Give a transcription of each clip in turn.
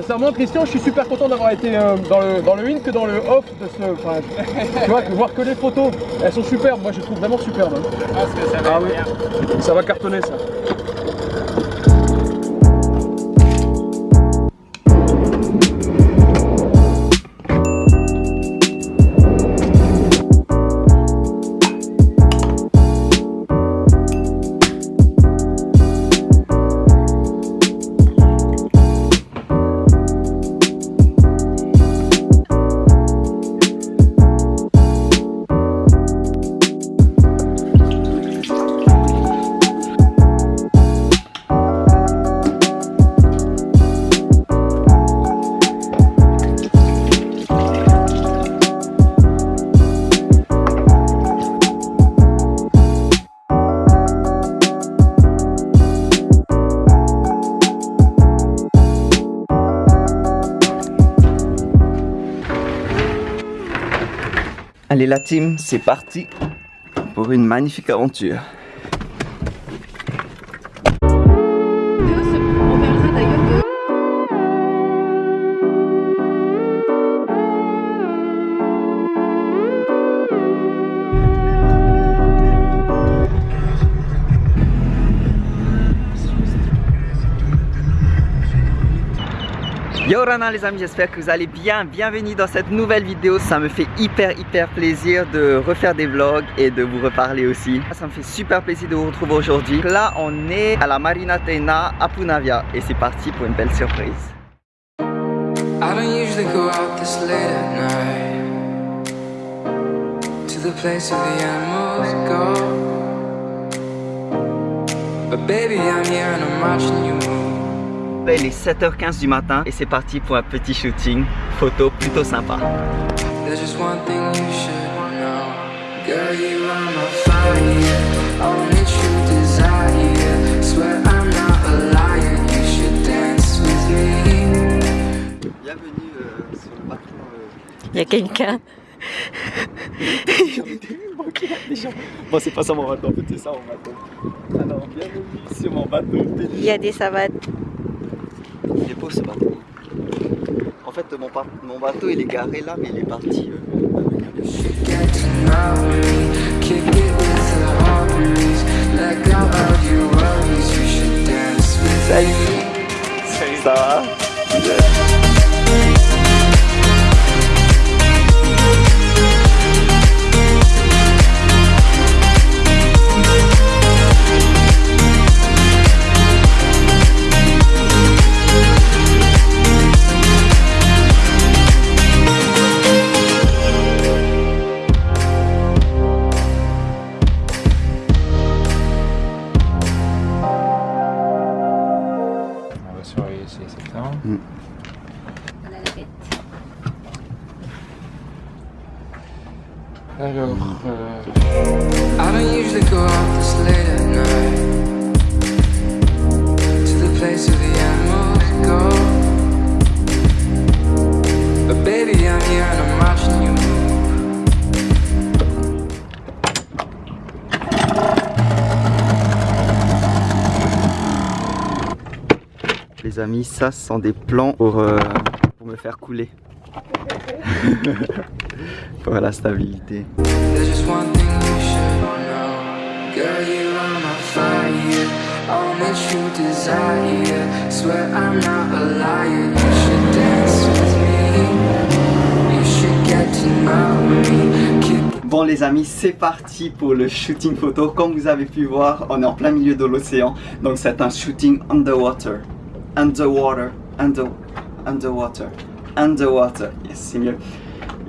Sincèrement, Christian, je suis super content d'avoir été euh, dans, le, dans le in que dans le off de ce. Enfin, tu vois, voir que les photos, elles sont superbes. Moi, je les trouve vraiment superbes. hein. Je pense que ça va Ah être oui. bien. Ça va cartonner, ça. Allez la team, c'est parti pour une magnifique aventure. Yo Rana les amis, j'espère que vous allez bien. Bienvenue dans cette nouvelle vidéo. Ça me fait hyper hyper plaisir de refaire des vlogs et de vous reparler aussi. Ça me fait super plaisir de vous retrouver aujourd'hui. Là, on est à la Marina Tena à Punavia et c'est parti pour une belle surprise. I don't usually go out this late at night to the place where the animals go. But baby, I'm here and I'm watching you move. Il est 7h15 du matin et c'est parti pour un petit shooting photo plutôt sympa. Bienvenue sur le bateau. Il y a quelqu'un. Bon, c'est pas ça mon bateau, en fait, c'est ça mon bateau. Alors, bienvenue sur mon bateau. Il y a des savates. Il est beau ce bateau. En fait, mon, pa- mon bateau il est garé là, mais il est parti. euh, à venir Les amis, ça sont des plans pour, euh, pour me faire couler. pour la stabilité. Bon les amis, c'est parti pour le shooting photo. Comme vous avez pu voir, on est en plein milieu de l'océan. Donc c'est un shooting underwater. Underwater. Under, underwater. Underwater. Yes, c'est mieux.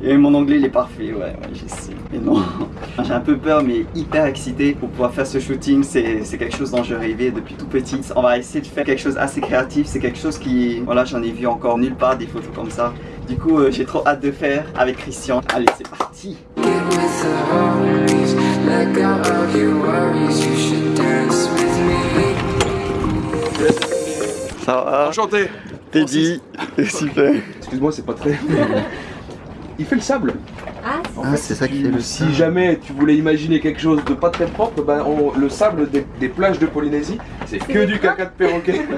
Et mon anglais il est parfait, ouais, ouais, je sais. Mais non, j'ai un peu peur mais hyper excité pour pouvoir faire ce shooting. C'est quelque chose dont je rêvais depuis tout petit. On va essayer de faire quelque chose assez créatif. C'est quelque chose qui, voilà, j'en ai vu encore nulle part des photos comme ça. Du coup, euh, j'ai trop hâte de faire avec Christian. Allez, c'est parti. the Ça va Enchanté. T'es dit Super Excuse-moi, c'est pas très. Il fait le sable. Ah, Ah, c'est ça qui fait le Si jamais tu voulais imaginer quelque chose de pas très propre, ben, on- le sable des, des plages de Polynésie, c'est que du caca de perroquet.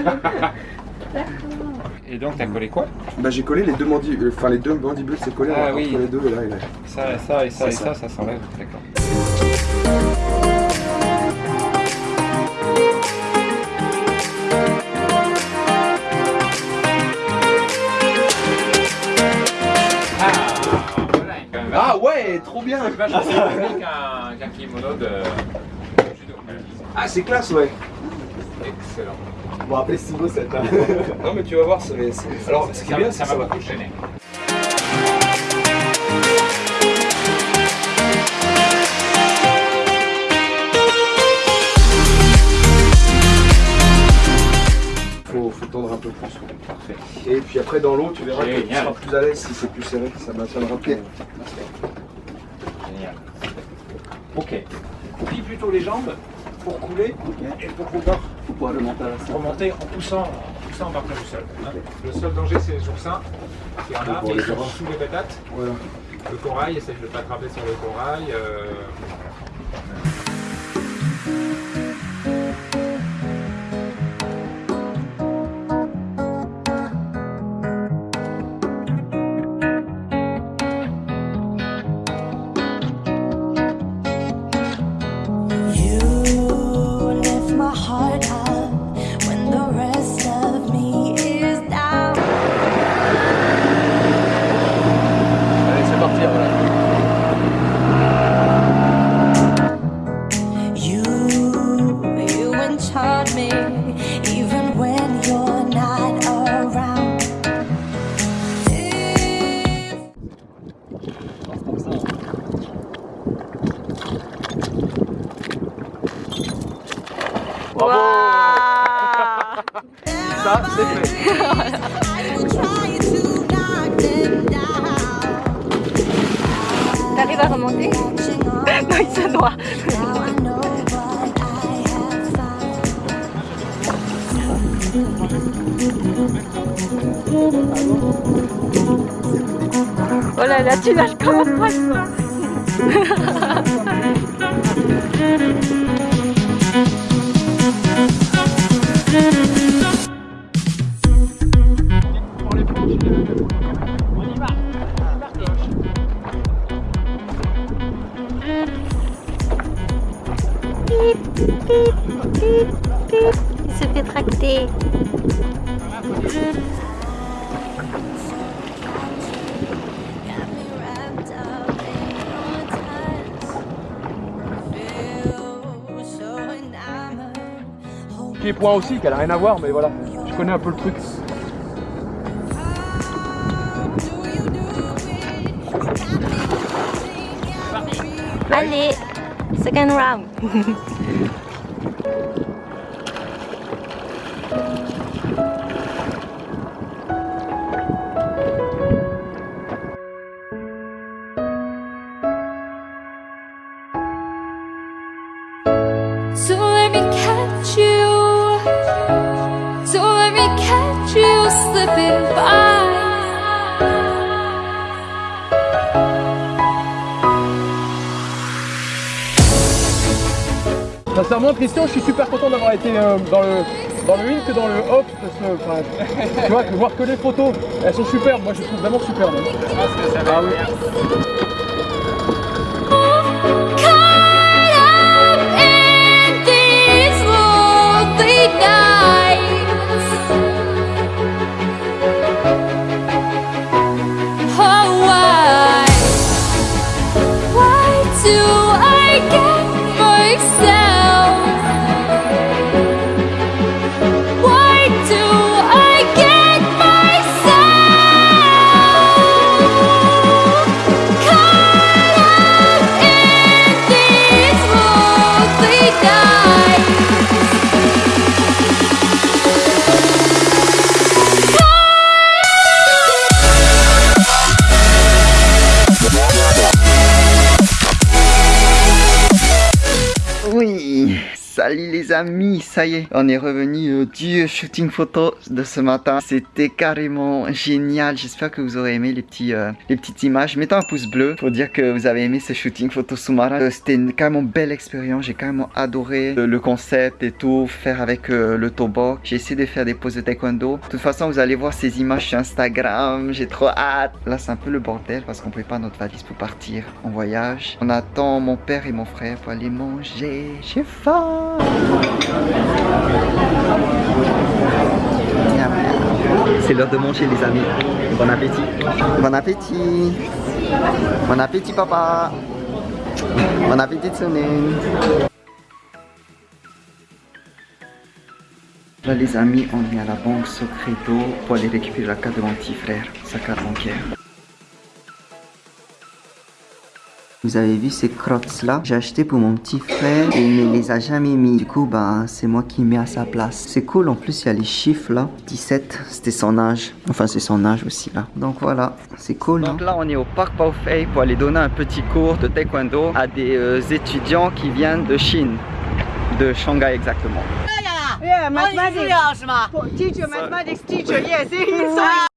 Et donc, t'as collé quoi Bah j'ai collé les deux mandibules, enfin les deux mandibules, c'est collé Ah entre oui. les deux et là, et là. Ça, ça et ça et ça, ça. ça s'enlève. D'accord. Ouais, trop bien vachement plus qu'un qu'un kimono de judo. Ah c'est classe ouais Excellent. Bon après Sibo ça t'a... non mais tu vas voir, ça va... c'est- Alors ce qui est bien, ça c'est que m'a ça va... beaucoup gêné. Tendre un peu plus. Parfait. Et puis après dans l'eau, tu verras que tu Génial. seras plus à l'aise si c'est plus serré, ça maintiendra plus. Ok. Plie plutôt les jambes pour couler et pour pouvoir Pour pouvoir remonter en poussant, en poussant en partant du sol. hein. Le seul danger, c'est les oursins. Y en a, mais les ils sont sous les patates. Le corail, essaye de ne pas attraper sur le corail. euh, Oh là là, tu nages comme un poisson Il se fait tracter. Got me wrapped up in your touch. Feel so enamored. Hold Pied point aussi, qu'elle a rien à voir, mais voilà. Je connais un peu le truc. Allez, second round. Sincèrement, Christian, je suis super content d'avoir été euh, dans le dans le in que dans le off. de ce- enfin, tu vois, voir que les photos, elles sont superbes. Moi, je les trouve vraiment superbes. Ah oui. Amis, ça y est, on est revenu euh, du shooting photo de ce matin. C'était carrément génial. J'espère que vous aurez aimé les, petits, euh, les petites images. Mettez un pouce bleu pour dire que vous avez aimé ce shooting photo sous-marin. Euh, C'était une carrément belle expérience. J'ai carrément adoré le, le concept et tout, faire avec euh, le toboggan. J'ai essayé de faire des poses de taekwondo. De toute façon, vous allez voir ces images sur Instagram. J'ai trop hâte. Là, c'est un peu le bordel parce qu'on prépare notre valise pour partir en voyage. On attend mon père et mon frère pour aller manger. J'ai faim. C'est l'heure de manger les amis. Bon appétit. Bon appétit. Bon appétit papa. Bon appétit Tsunin. Là les amis, on est à la banque Secreto pour aller récupérer la carte de mon petit frère, sa carte bancaire. Vous avez vu ces crottes là J'ai acheté pour mon petit frère et il ne les a jamais mis. Du coup, bah, c'est moi qui mets à sa place. C'est cool, en plus il y a les chiffres là. 17, c'était son âge. Enfin, c'est son âge aussi là. Donc voilà, c'est cool. Donc là, on est au parc Baofei pour aller donner un petit cours de taekwondo à des euh, étudiants qui viennent de Chine. De Shanghai exactement. Yeah, mathematics. Teacher, mathematics teacher. Yes,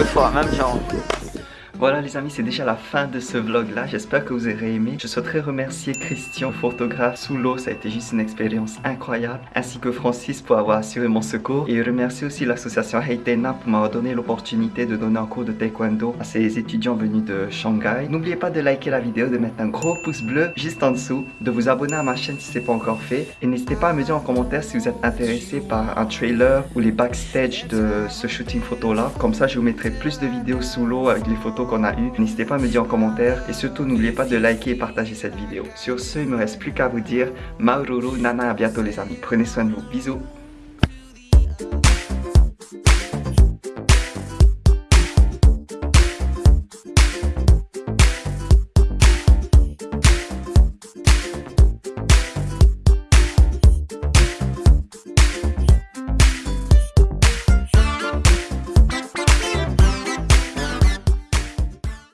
Deux fois, même genre. Voilà les amis, c'est déjà la fin de ce vlog là, j'espère que vous aurez aimé. Je souhaiterais remercier Christian, photographe sous l'eau, ça a été juste une expérience incroyable, ainsi que Francis pour avoir assuré mon secours. Et remercier aussi l'association Heitena pour m'avoir donné l'opportunité de donner un cours de taekwondo à ces étudiants venus de Shanghai. N'oubliez pas de liker la vidéo, de mettre un gros pouce bleu juste en dessous, de vous abonner à ma chaîne si ce n'est pas encore fait. Et n'hésitez pas à me dire en commentaire si vous êtes intéressé par un trailer ou les backstage de ce shooting photo là. Comme ça je vous mettrai plus de vidéos sous l'eau avec les photos qu'on a eues. N'hésitez pas à me dire en commentaire et surtout n'oubliez pas de liker et partager cette vidéo. Sur ce, il me reste plus qu'à vous dire Maururu Nana, à bientôt les amis. Prenez soin de vous. Bisous